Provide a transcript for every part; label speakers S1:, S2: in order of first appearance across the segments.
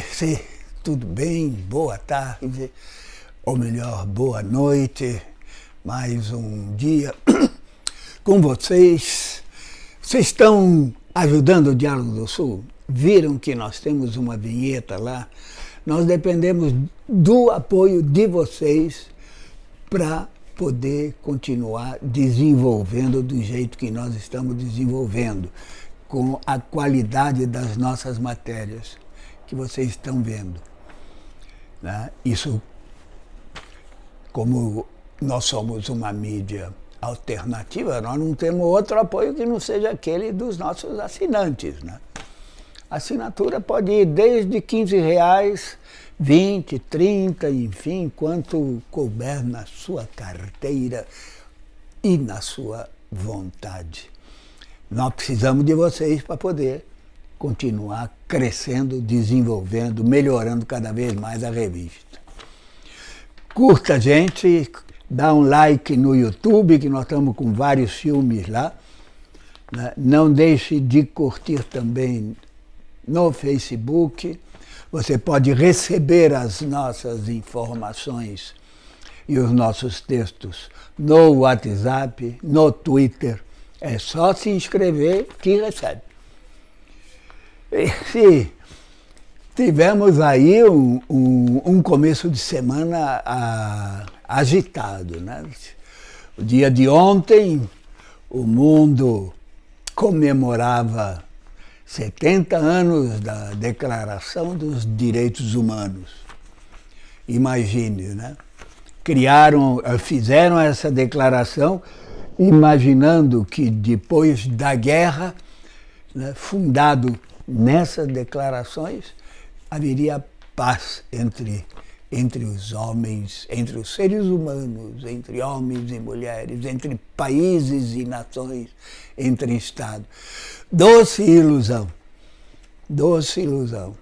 S1: Sim, tudo bem? Boa tarde, ou melhor, boa noite. Mais um dia com vocês. Vocês estão ajudando o Diálogo do Sul? Viram que nós temos uma vinheta lá? Nós dependemos do apoio de vocês para poder continuar desenvolvendo do jeito que nós estamos desenvolvendo com a qualidade das nossas matérias que vocês estão vendo. Né? Isso, como nós somos uma mídia alternativa, nós não temos outro apoio que não seja aquele dos nossos assinantes. Né? A assinatura pode ir desde 15 reais, 20, 30, enfim, quanto couber na sua carteira e na sua vontade. Nós precisamos de vocês para poder continuar crescendo, desenvolvendo, melhorando cada vez mais a revista. Curta a gente, dá um like no YouTube, que nós estamos com vários filmes lá. Né? Não deixe de curtir também no Facebook. Você pode receber as nossas informações e os nossos textos no WhatsApp, no Twitter, é só se inscrever que recebe. E, tivemos aí um, um, um, começo de semana a, agitado. Né? O dia de ontem, o mundo comemorava 70 anos da Declaração dos Direitos Humanos. Imagine, né? Criaram, fizeram essa declaração imaginando que depois da guerra, né, fundado nessas declarações, haveria paz entre, entre os homens, entre os seres humanos, entre homens e mulheres, entre países e nações, entre Estados. Doce ilusão, doce ilusão.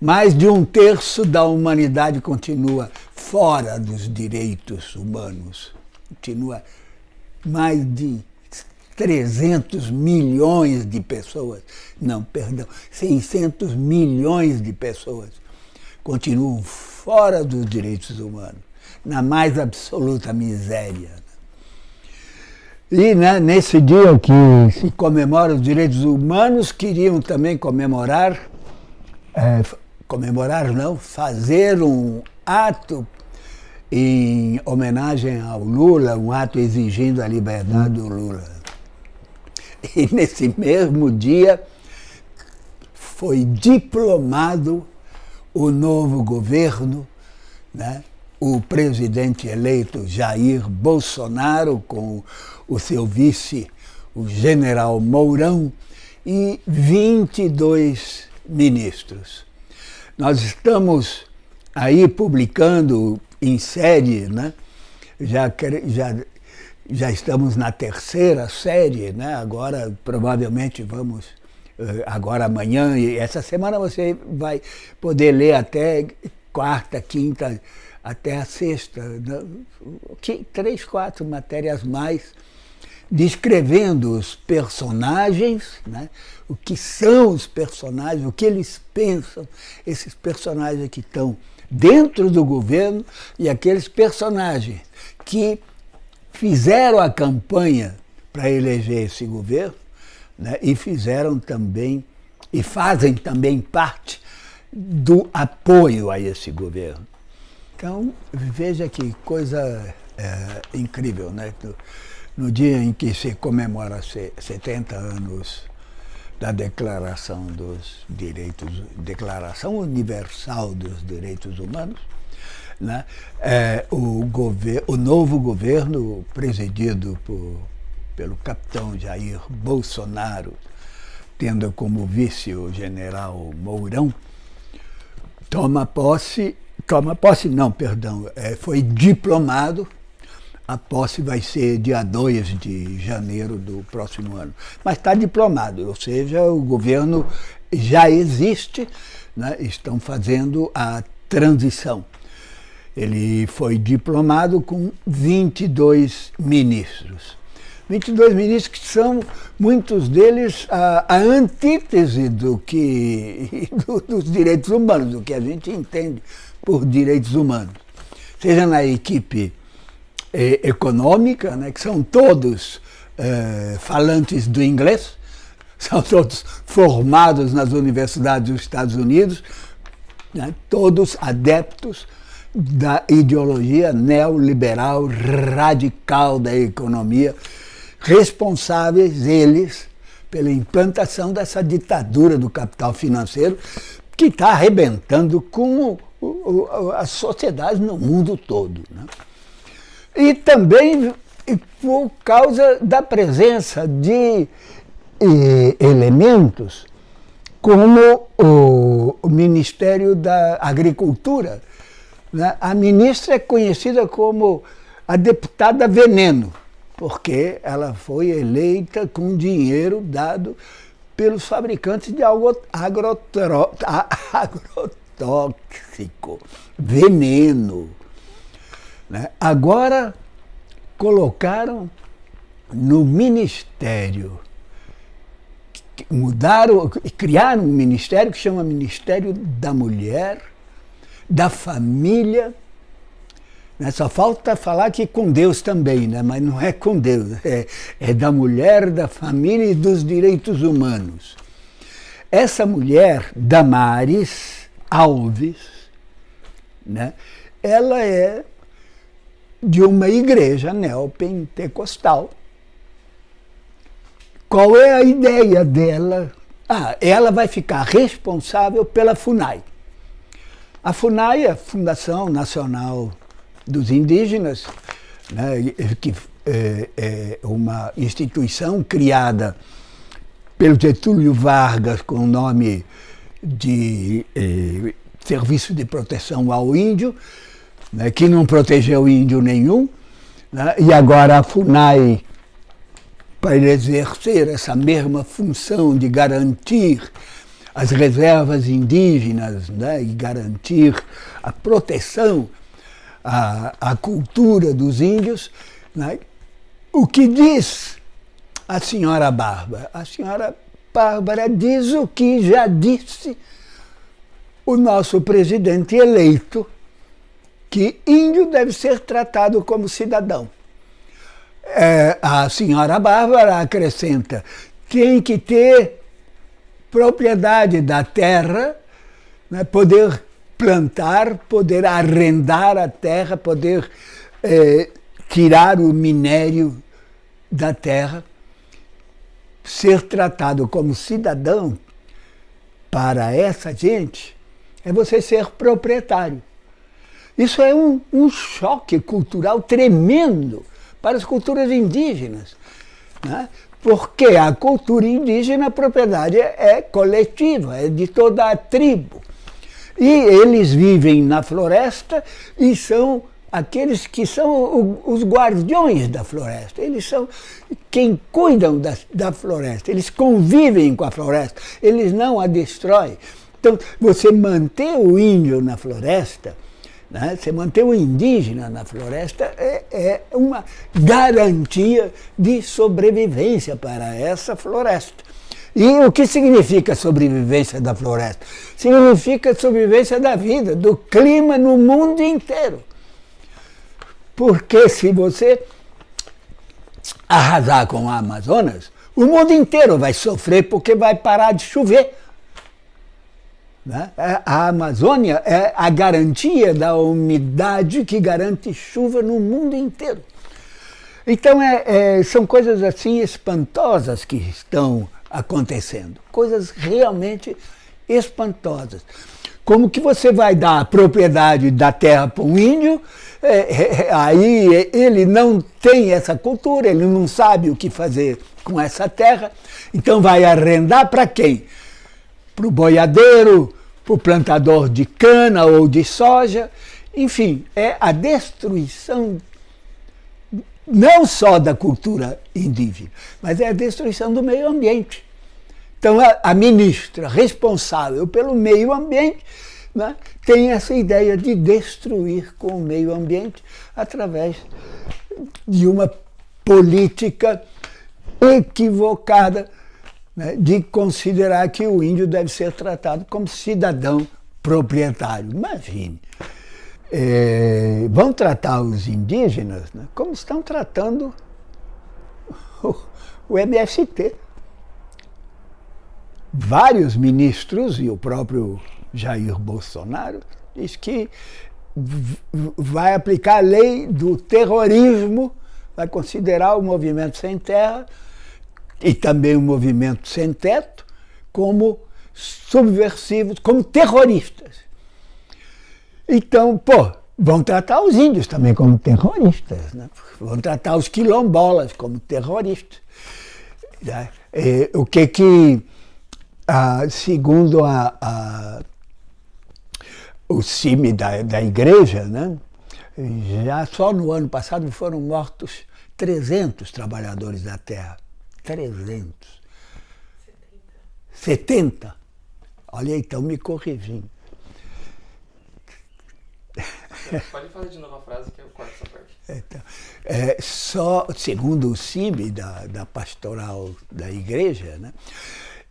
S1: Mais de um terço da humanidade continua fora dos direitos humanos, continua mais de 300 milhões de pessoas, não, perdão, 600 milhões de pessoas continuam fora dos direitos humanos, na mais absoluta miséria. E né, nesse dia que se comemora os direitos humanos, queriam também comemorar, é, comemorar não, fazer um ato em homenagem ao Lula, um ato exigindo a liberdade do Lula. E nesse mesmo dia foi diplomado o novo governo, né? o presidente eleito Jair Bolsonaro, com o seu vice, o general Mourão, e 22 ministros. Nós estamos aí publicando em série, né? já, já, já estamos na terceira série, né? agora provavelmente vamos, eh, agora amanhã, e essa semana você vai poder ler até quarta, quinta, até a sexta, né? três, quatro matérias mais, descrevendo os personagens, né? o que são os personagens, o que eles pensam, esses personagens que estão dentro do governo e aqueles personagens que fizeram a campanha para eleger esse governo né, e fizeram também, e fazem também parte do apoio a esse governo. Então, veja que coisa é, incrível, né? No, dia em que se comemora 70 anos da Declaração dos Direitos, Declaração Universal dos Direitos Humanos, né? É, o, o novo governo presidido por, pelo capitão Jair Bolsonaro, tendo como vice o general Mourão, toma posse, toma posse não, perdão, é, foi diplomado a posse vai ser dia 2 de janeiro do próximo ano. Mas está diplomado, ou seja, o governo já existe, né? estão fazendo a transição. Ele foi diplomado com 22 ministros. 22 ministros que são, muitos deles, a, a antítese do que, do, dos direitos humanos, do que a gente entende por direitos humanos. Seja na equipe eh, econômica, né, que são todos eh, falantes do inglês, são todos formados nas universidades dos Estados Unidos, né, todos adeptos da ideologia neoliberal radical da economia, responsáveis eles pela implantação dessa ditadura do capital financeiro que está arrebentando com o, o, as sociedades no mundo todo. Né? E também por causa da presença de eh, elementos como o, o Ministério da Agricultura, né? A ministra é conhecida como a deputada veneno, porque ela foi eleita com dinheiro dado pelos fabricantes de agrotóxico, veneno. Né? Agora colocaram no ministério, mudaram, criaram um ministério que chama Ministério da Mulher, da família. Né? Só falta falar que com Deus também, né? mas não é com Deus, é, é da mulher, da família e dos direitos humanos. Essa mulher, Damares Alves, né? ela é de uma igreja neopentecostal. Qual é a ideia dela? Ah, ela vai ficar responsável pela FUNAI. A FUNAI, a Fundação Nacional dos Indígenas, né, que é, é uma instituição criada pelo Getúlio Vargas com o nome de é, Serviço de Proteção ao Índio, né, que não protegeu índio nenhum, né, e agora a FUNAI, para exercer essa mesma função de garantir as reservas indígenas né, e garantir a proteção à, à cultura dos índios. Né? O que diz a senhora Bárbara? A senhora Bárbara diz o que já disse o nosso presidente eleito, que índio deve ser tratado como cidadão. É, a senhora Bárbara acrescenta, tem que ter propriedade da terra, né, poder plantar, poder arrendar a terra, poder é, tirar o minério da terra, ser tratado como cidadão para essa gente é você ser proprietário. Isso é um, um choque cultural tremendo para as culturas indígenas. Né? Porque a cultura indígena, a propriedade é coletiva, é de toda a tribo. E eles vivem na floresta e são aqueles que são os guardiões da floresta. Eles são quem cuidam da, da floresta, eles convivem com a floresta, eles não a destroem. Então, você manter o índio na floresta né? Você manter o indígena na floresta é, é uma garantia de sobrevivência para essa floresta. E o que significa sobrevivência da floresta? Significa sobrevivência da vida, do clima no mundo inteiro. Porque se você arrasar com a Amazonas, o mundo inteiro vai sofrer porque vai parar de chover. Né? É, a Amazônia é a garantia da umidade que garante chuva no mundo inteiro. Então, é, é, são coisas assim espantosas que estão acontecendo. Coisas realmente espantosas. Como que você vai dar a propriedade da terra para um índio, é, é, aí ele não tem essa cultura, ele não sabe o que fazer com essa terra, então vai arrendar para quem? Para o boiadeiro, para o plantador de cana ou de soja. Enfim, é a destruição não só da cultura indígena, mas é a destruição do meio ambiente. Então, a, a ministra responsável pelo meio ambiente né, tem essa ideia de destruir com o meio ambiente através de uma política equivocada né, de considerar que o índio deve ser tratado como cidadão proprietário. Imagine. É, vão tratar os indígenas né, como estão tratando o, o MST. Vários ministros e o próprio Jair Bolsonaro diz que vai aplicar a lei do terrorismo, vai considerar o movimento sem terra e também o movimento sem teto como subversivos, como terroristas. Então, pô, vão tratar os índios também como terroristas, né? vão tratar os quilombolas como terroristas. Né? E, o que que, ah, segundo a, a o CIMI da, da igreja, né? já só no ano passado foram mortos 300 trabalhadores da terra. 300. 70. 70. Olha, então me corrigindo.
S2: Pode falar de novo a frase que eu corto essa parte.
S1: Então, é, só, segundo o CIMI da, da pastoral da igreja, né,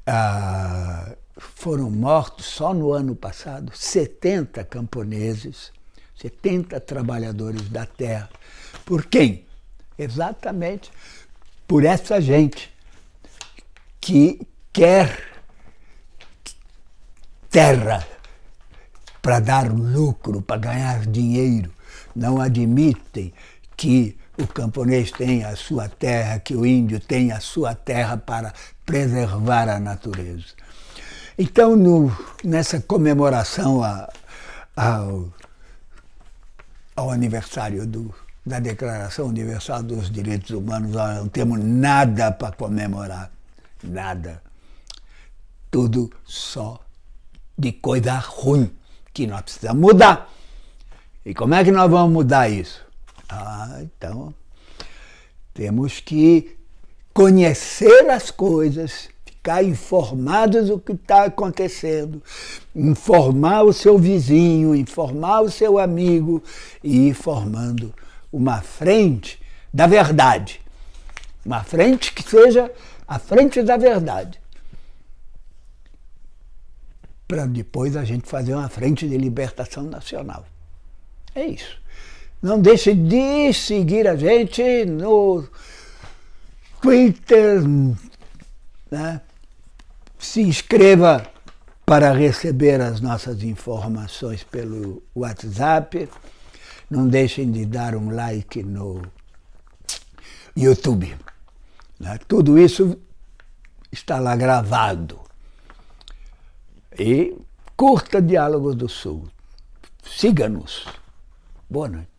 S1: ah, foram mortos só no ano passado 70 camponeses, 70 trabalhadores da terra. Por quem? Exatamente por essa gente que quer terra para dar lucro, para ganhar dinheiro. Não admitem que o camponês tenha a sua terra, que o índio tenha a sua terra para preservar a natureza. Então, no, nessa comemoração a, ao, ao aniversário do, da Declaração Universal dos Direitos Humanos, nós não temos nada para comemorar, nada. Tudo só de coisa ruim, que nós precisamos mudar. E como é que nós vamos mudar isso? Ah, então, temos que conhecer as coisas, ficar informados do que está acontecendo, informar o seu vizinho, informar o seu amigo e ir formando uma frente da verdade. Uma frente que seja a frente da verdade. Para depois a gente fazer uma frente de libertação nacional. É isso. Não deixe de seguir a gente no Twitter, né? se inscreva para receber as nossas informações pelo WhatsApp. Não deixem de dar um like no YouTube. Né? Tudo isso está lá gravado. E curta Diálogos do Sul. Siga-nos. Boa noite.